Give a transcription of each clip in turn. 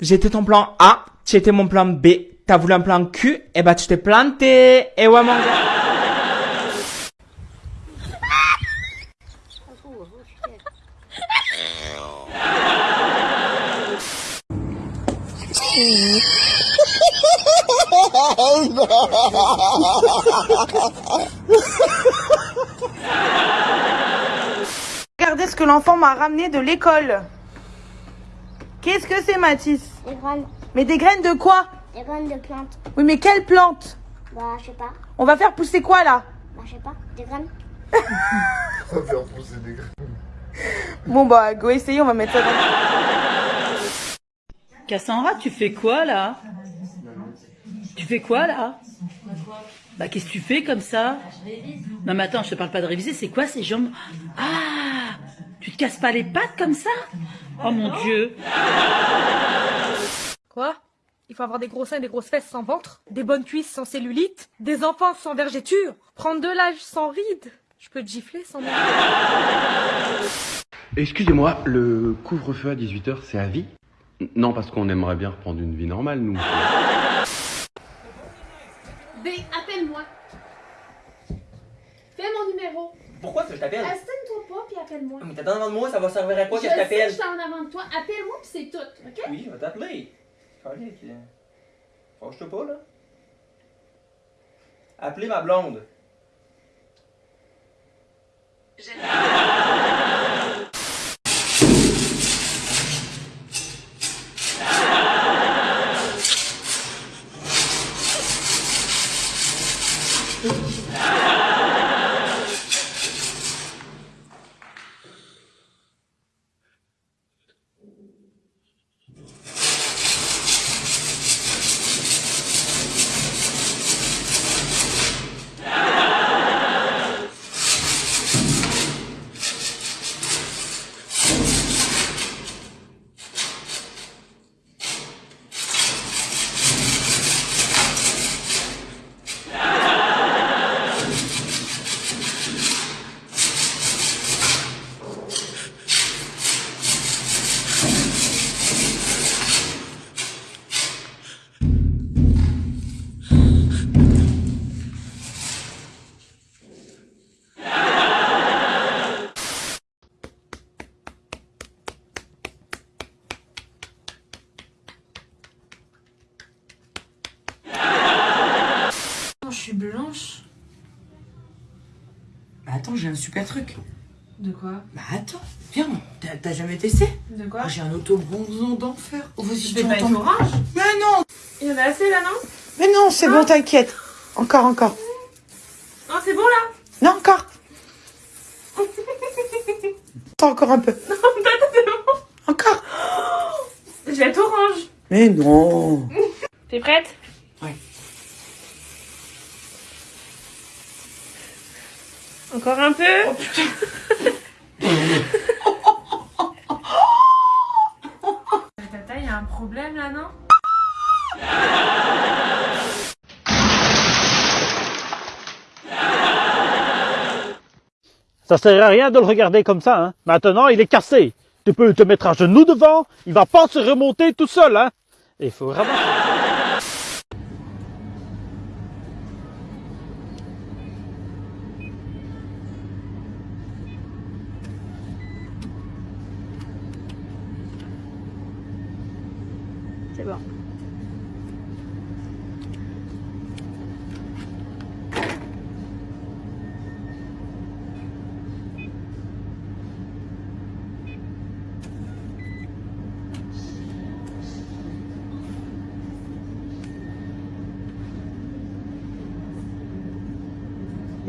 J'étais ton plan A, tu mon plan B, t'as voulu un plan Q, et bah tu t'es planté. Et ouais mon gars. que l'enfant m'a ramené de l'école. Qu'est-ce que c'est, Mathis Des graines, Mais des graines de quoi des graines de plantes. Oui, mais quelle plante Bah, je sais pas. On va faire pousser quoi là Bah, je sais pas. Des graines. Ça va faire pousser des graines. Bon, bah, go essayer, on va mettre ça dans. Cassandra, tu fais quoi là Tu fais quoi là Bah qu'est-ce que tu fais comme ça Non mais attends, je te parle pas de réviser, c'est quoi ces jambes Ah Tu te casses pas les pattes comme ça? Oh mon dieu Quoi? Il faut avoir des gros seins et des grosses fesses sans ventre, des bonnes cuisses sans cellulite, des enfants sans vergéture, prendre de l'âge sans rides? Je peux te gifler sans. Excusez-moi, le couvre-feu à 18h, c'est à vie? Non, parce qu'on aimerait bien reprendre une vie normale, nous. B, appelle-moi. Fais mon numéro. Pourquoi que je t'appelle? Astine-toi pas puis appelle-moi. Mais t'attends devant de moi, ça va servir à quoi je sais que je suis en avant de toi. Appelle-moi puis c'est tout, ok? Oui, je vais t'appeler. Fâche-toi pas, là. Appelez ma blonde. Je Un super truc. De quoi? Bah attends, viens, t'as jamais testé? De quoi? Ah, J'ai un auto-bronzant d'enfer. Oh, vas-y, tu pas orange? Mais non Il y en a assez là, non? Mais non, c'est bon, t'inquiète. Encore, encore. Non, c'est bon là? Non, encore. Attends, encore un peu. Encore. Je vais être orange. Mais non. T'es prête? Encore un peu Tata, il y a un problème là, non Ça sert à rien de le regarder comme ça. Hein. Maintenant, il est cassé. Tu peux te mettre à genoux devant, il va pas se remonter tout seul. Hein. Il faut ramasser. C'est bon.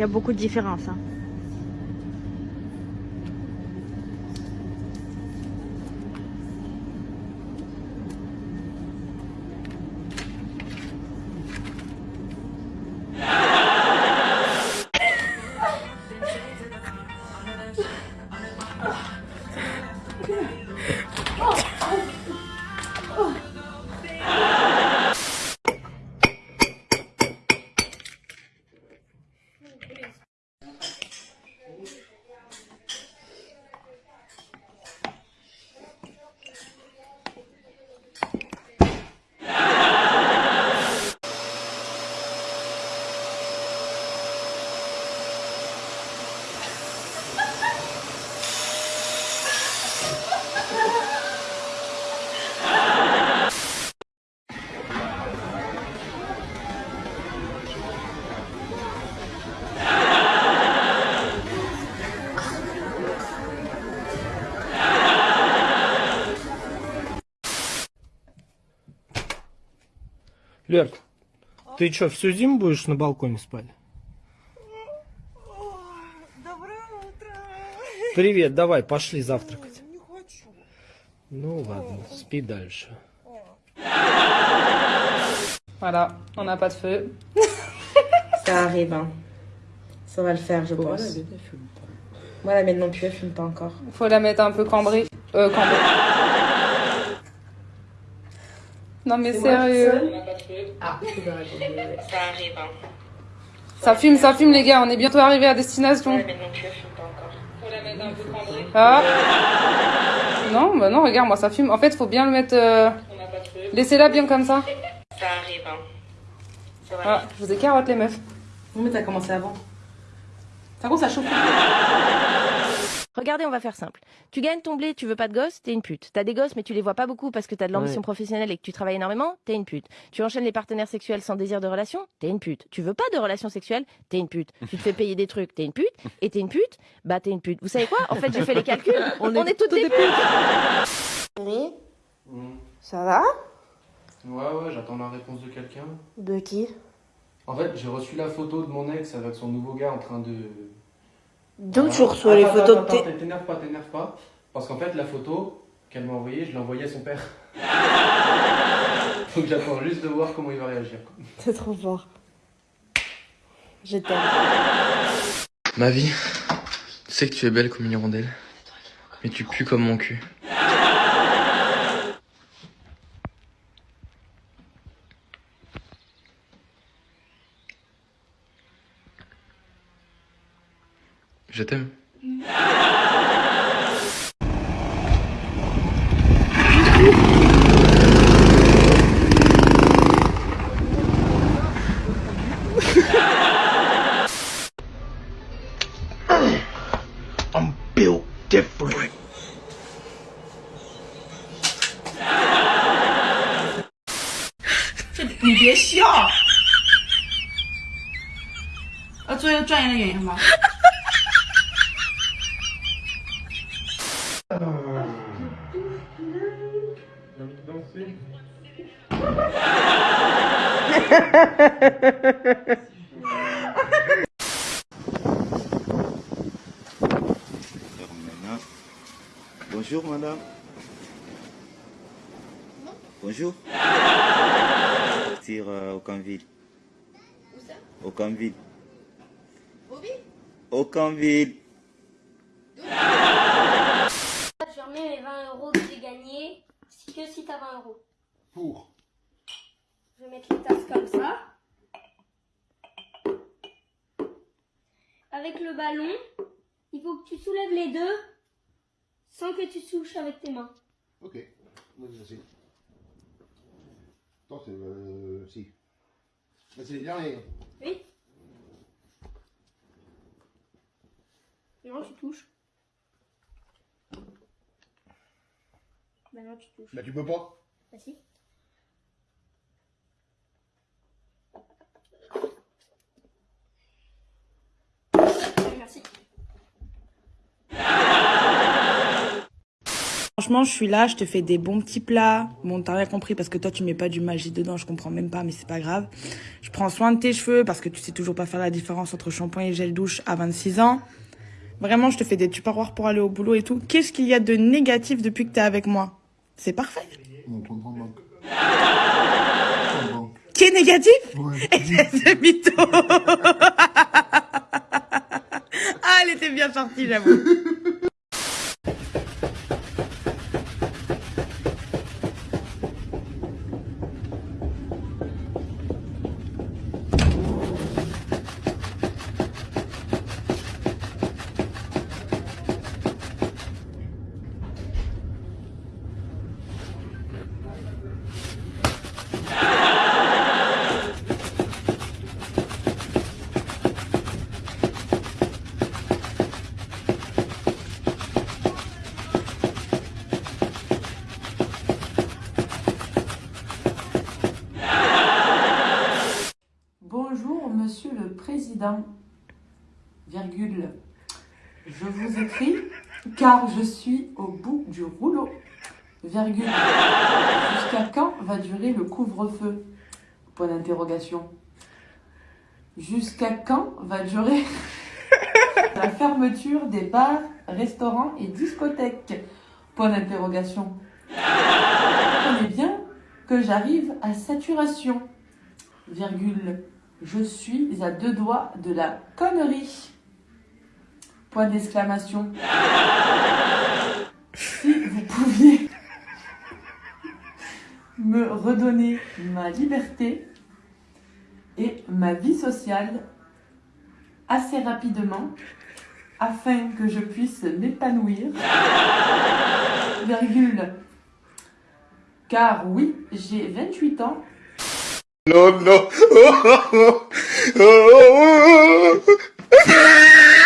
Il y a beaucoup de différences. Hein. Лерк, ты что, всю зиму будешь на балконе спать? Доброе утро. Привет, давай, пошли завтракать. Не хочу. Ну ладно, спи дальше. Voilà, on n'a pas de feu. Ça arrive, hein. Ça va le faire, je pense. Moi, la mienne non plus, elle fume pas encore. Faut la mettre un peu cambrée. Euh, cambrée. Non mais sérieux. Ah, Ça arrive, hein. Ça fume, ça fume les gars, on est bientôt arrivé à destination. Mienne non plus, elle fume pas encore. Faut la mettre un peu cambrée. Ah. Non, bah non, regarde, moi ça fume. En fait, faut bien le mettre. euh, Laissez-la bien comme ça. Ça arrive, hein. Ça. Ah, je vous ai carotte les meufs. Non, mais t'as commencé avant. Ça commence à chauffer. Regardez, on va faire simple. Tu gagnes ton blé, tu veux pas de gosses, t'es une pute. T'as des gosses, mais tu les vois pas beaucoup parce que t'as de l'ambition Ouais. professionnelle et que tu travailles énormément, t'es une pute. Tu enchaînes les partenaires sexuels sans désir de relation, t'es une pute. Tu veux pas de relation sexuelle, t'es une pute. Tu te fais payer des trucs, t'es une pute. Et t'es une pute, bah t'es une pute. Vous savez quoi? En fait, j'ai fait les calculs. On, est, toutes des putes. Oui Ça va? Ouais, ouais, j'attends la réponse de quelqu'un. De qui? En fait, j'ai reçu la photo de mon ex avec son nouveau gars en train de. Voilà. tu reçois les photos de attends, tes... T'énerve pas, t'énerve pas. Parce qu'en fait, la photo qu'elle m'a envoyée, je l'ai envoyée à son père. Donc j'attends juste de voir comment il va réagir. C'est trop fort. Je t'aime. Ma vie, tu sais que tu es belle comme une hirondelle, mais tu pues comme mon cul. 你别笑，呃，做一个专业的演员吧。吗？Bonjour madame. Bonjour. Partir euh, au Canville. Où ça? Au Canville. Au Canville. Je remets mes 20 euros que j'ai gagnés, si- que si t'as 20 euros. Pour. Je vais mettre les tasses comme ça. Avec le ballon, il faut que tu soulèves les deux sans que tu touches avec tes mains. Ok. Vas-y, vas-y. Attends, c'est. Euh, si. C'est les derniers. Oui. Tu touches. Maintenant tu touches. Bah, tu peux pas. Bah si. Merci. Franchement, je suis là, je te fais des bons petits plats. Bon, t'as rien compris parce que toi, tu mets pas du magie dedans, je comprends même pas, mais c'est pas grave. Je prends soin de tes cheveux parce que tu sais toujours pas faire la différence entre shampoing et gel douche à 26 ans. Vraiment, je te fais des tupperwares pour aller au boulot et tout. Qu'est-ce qu'il y a de négatif depuis que t'es avec moi? C'est parfait. Mon compte en banque. Qui est négatif Ouais. C'est mytho Ah, elle était bien sortie, j'avoue. Bonjour, monsieur le président. Virgule. Je vous écris car je suis au bout du rouleau. Virgule. Jusqu'à quand va durer le couvre-feu? Point d'interrogation. Jusqu'à quand va durer la fermeture des bars, restaurants et discothèques? Point d'interrogation. Comprenez bien que j'arrive à saturation. Virgule. Je suis à deux doigts de la connerie. Point d'exclamation. Si vous pouviez me redonner ma liberté et ma vie sociale assez rapidement afin que je puisse m'épanouir. Virgule. Car oui, j'ai 28 ans Non, non.